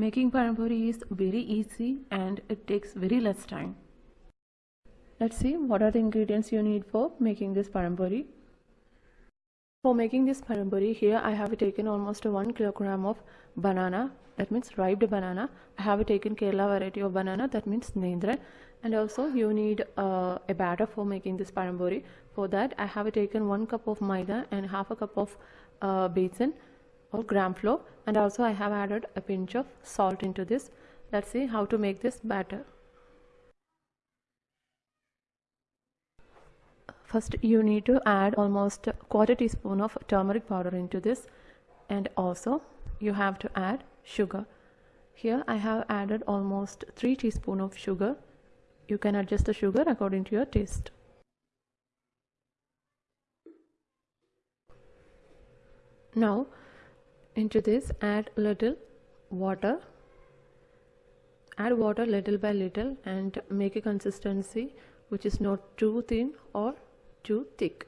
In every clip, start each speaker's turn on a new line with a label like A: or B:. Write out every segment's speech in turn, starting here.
A: Making pazhampori is very easy and it takes very less time. Let's see what are the ingredients you need for making this pazhampori. For making this pazhampori, here I have taken almost 1 kilogram of banana, that means ripe banana. I have taken Kerala variety of banana, that means Nendran. And also you need uh, a batter for making this parampuri. For that, I have taken 1 cup of maida and half a cup of uh, besan or gram flour. And also I have added a pinch of salt into this. Let's see how to make this batter. First you need to add almost a quarter teaspoon of turmeric powder into this and also you have to add sugar. Here I have added almost 3 teaspoon of sugar. You can adjust the sugar according to your taste. Now into this add little water add water little by little and make a consistency which is not too thin or too thick.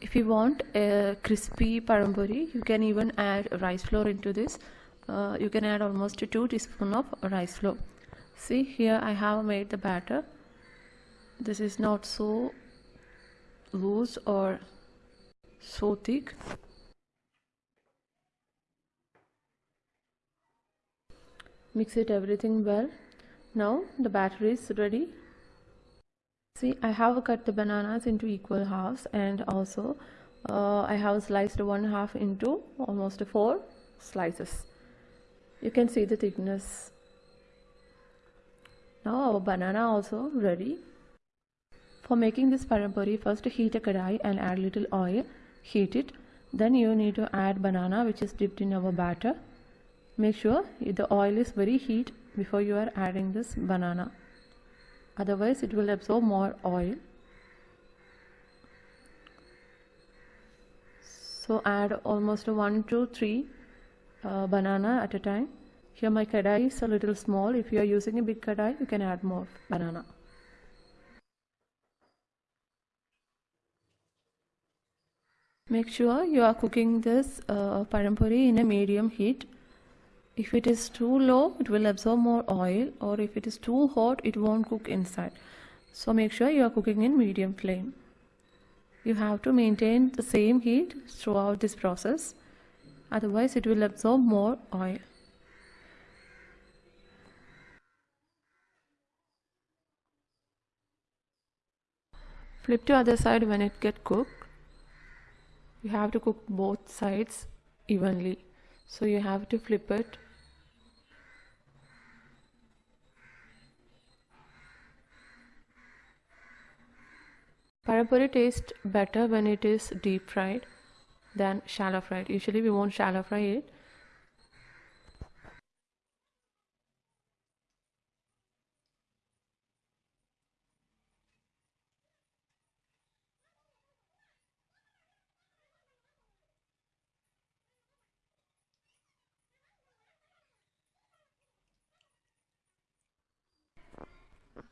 A: If you want a crispy pazhampori, you can even add rice flour into this. Uh, you can add almost 2 teaspoon of rice flour. See here I have made the batter. This is not so loose or so thick. mix it everything well. Now the batter is ready. See I have cut the bananas into equal halves and also uh, I have sliced one half into almost four slices. You can see the thickness. Now our banana also ready for making this pazhampori first heat a kadai and add little oil. Heat it. Then you need to add banana which is dipped in our batter. Make sure the oil is very heat before you are adding this banana. Otherwise it will absorb more oil. So add almost 1 to 3 uh, banana at a time. Here my kadai is a little small. If you are using a big kadai you can add more banana make sure you are cooking this uh, pazhampori in a medium heat. If it is too low it will absorb more oil or if it is too hot it won't cook inside. So make sure you are cooking in medium flame. You have to maintain the same heat throughout this process. Otherwise it will absorb more oil. Flip to other side when it get cooked you have to cook both sides evenly so you have to flip it Pazhampori tastes better when it is deep fried than shallow fried. Usually we won't shallow fry it.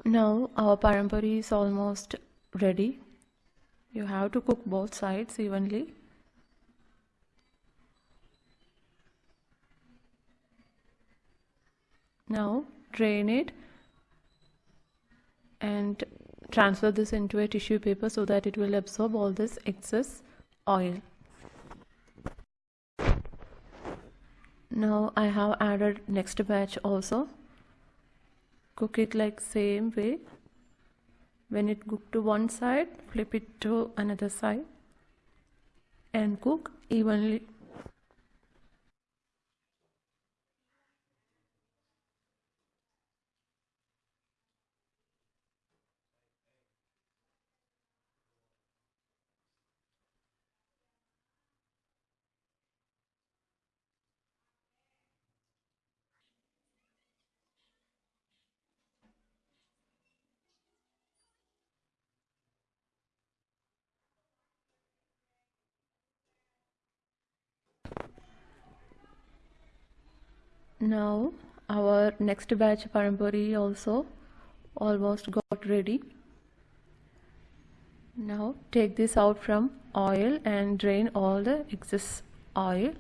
A: Now our pazhampori is almost ready. You have to cook both sides evenly. Now drain it and transfer this into a tissue paper so that it will absorb all this excess oil. Now I have added next batch also cook it like same way. When it cook to one side flip it to another side and cook evenly now our next batch pazhampori also almost got ready Now take this out from oil and drain all the excess oil.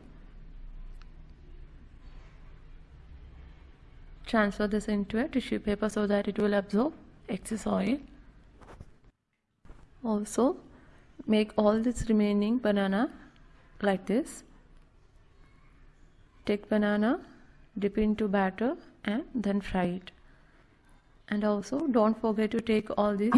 A: Transfer this into a tissue paper so that it will absorb excess oil. Also make all this remaining banana like this. Take banana, dip into batter and then fry it. And also don't forget to take all these